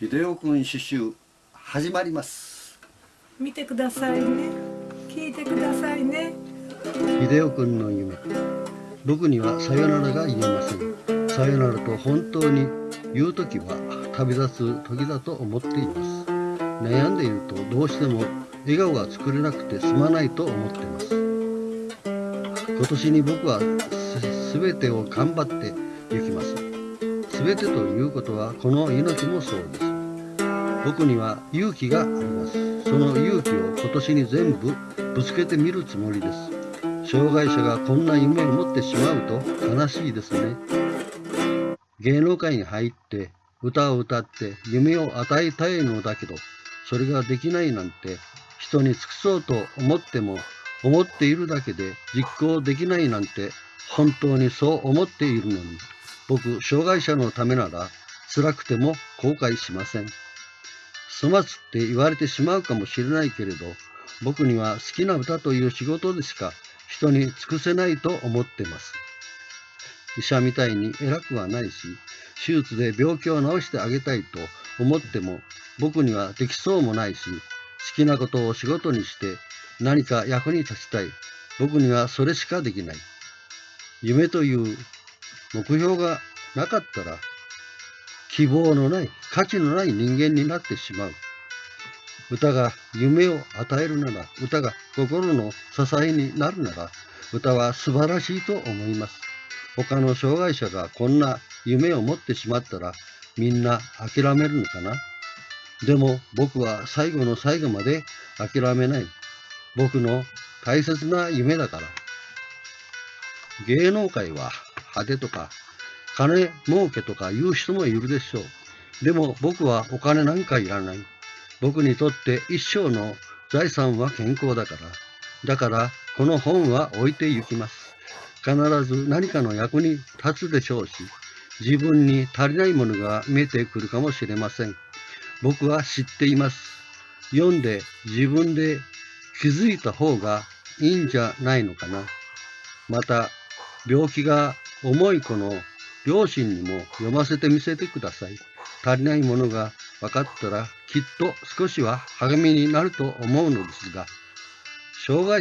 秀夫君刺繍始まります。見てくださいね。聞いてくださいね。秀夫君の夢。僕にはさよならが言えません。さよならと本当に言う時は旅立つ時だと思っています。悩んでいるとどうしても笑顔が作れなくてすまないと思ってます。今年に僕はす全てを頑張って行きます全てということはこの命もそうです。僕には勇気があります。その勇気を今年に全部ぶつけてみるつもりです。障害者がこんな夢を持ってしまうと悲しいですね。芸能界に入って歌を歌って夢を与えたいのだけどそれができないなんて人に尽くそうと思っても思っているだけで実行できないなんて本当にそう思っているのに。僕障害者のためなら辛くても後悔しません。粗末って言われてしまうかもしれないけれど僕には好きな歌という仕事でしか人に尽くせないと思ってます。医者みたいに偉くはないし手術で病気を治してあげたいと思っても僕にはできそうもないし好きなことを仕事にして何か役に立ちたい。僕にはそれしかできない。夢という目標がなかったら希望のない価値のない人間になってしまう。歌が夢を与えるなら歌が心の支えになるなら歌は素晴らしいと思います。他の障害者がこんな夢を持ってしまったらみんな諦めるのかな？でも僕は最後の最後まで諦めない。僕の大切な夢だから。芸能界は派手とか金儲けとか言う人もいるでしょう。でも僕はお金なんかいらない。僕にとって一生の財産は健康だから。だからこの本は置いて行きます。必ず何かの役に立つでしょうし自分に足りないものが見えてくるかもしれません。僕は知っています。読んで自分で気づいた方がいいんじゃないのかな。また病気が重い子の両親にも読ませてみせてください。足りないものが分かったらきっと少しは励みになると思うのですが障害